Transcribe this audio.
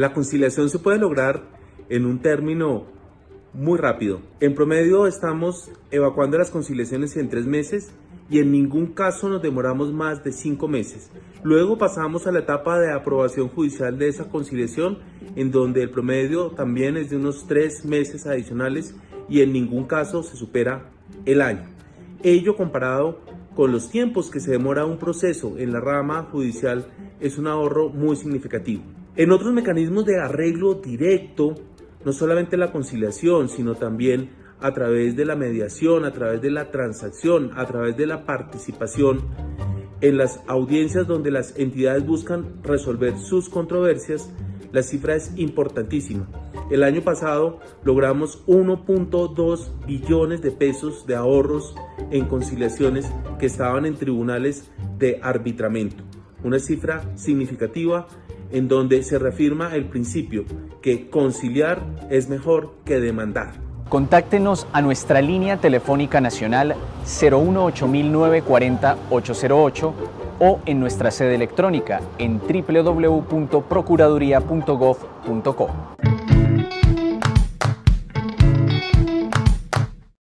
La conciliación se puede lograr en un término muy rápido. En promedio estamos evacuando las conciliaciones en tres meses y en ningún caso nos demoramos más de cinco meses. Luego pasamos a la etapa de aprobación judicial de esa conciliación, en donde el promedio también es de unos tres meses adicionales y en ningún caso se supera el año. Ello comparado con los tiempos que se demora un proceso en la rama judicial es un ahorro muy significativo. En otros mecanismos de arreglo directo, no solamente la conciliación, sino también a través de la mediación, a través de la transacción, a través de la participación en las audiencias donde las entidades buscan resolver sus controversias, la cifra es importantísima. El año pasado logramos 1.2 billones de pesos de ahorros en conciliaciones que estaban en tribunales de arbitramiento. Una cifra significativa en donde se reafirma el principio que conciliar es mejor que demandar. Contáctenos a nuestra línea telefónica nacional 018-940-808 o en nuestra sede electrónica en www.procuraduría.gov.co.